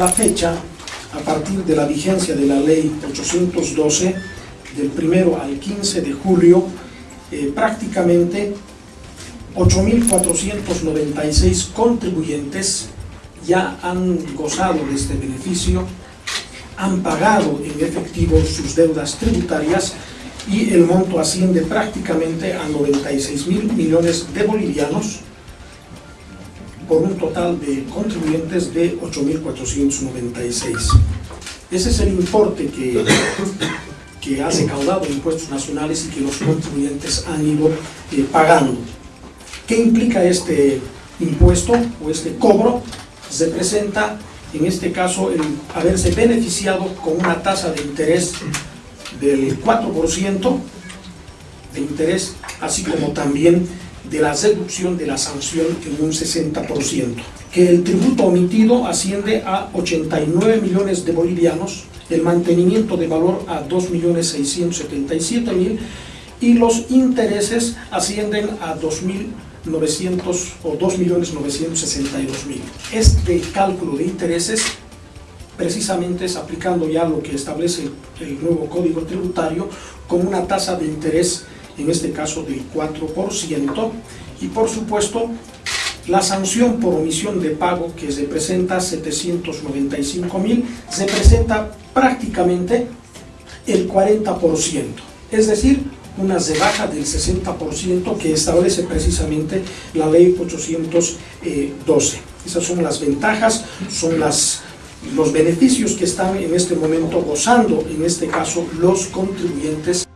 la fecha, a partir de la vigencia de la ley 812, del primero al 15 de julio, eh, prácticamente 8.496 contribuyentes ya han gozado de este beneficio, han pagado en efectivo sus deudas tributarias y el monto asciende prácticamente a 96 mil millones de bolivianos por un total de contribuyentes de 8.496. Ese es el importe que, que ha recaudado impuestos nacionales y que los contribuyentes han ido eh, pagando. ¿Qué implica este impuesto o este cobro? Representa, en este caso, el haberse beneficiado con una tasa de interés del 4% de interés, así como también de la reducción de la sanción en un 60%. Que el tributo omitido asciende a 89 millones de bolivianos, el mantenimiento de valor a 2.677.000 y los intereses ascienden a 2.900 o 2.962.000. Este cálculo de intereses precisamente es aplicando ya lo que establece el nuevo Código Tributario con una tasa de interés, en este caso del 4%, y por supuesto la sanción por omisión de pago que representa 795 mil, representa prácticamente el 40%, es decir, una rebaja del 60% que establece precisamente la ley 812. Esas son las ventajas, son las los beneficios que están en este momento gozando, en este caso, los contribuyentes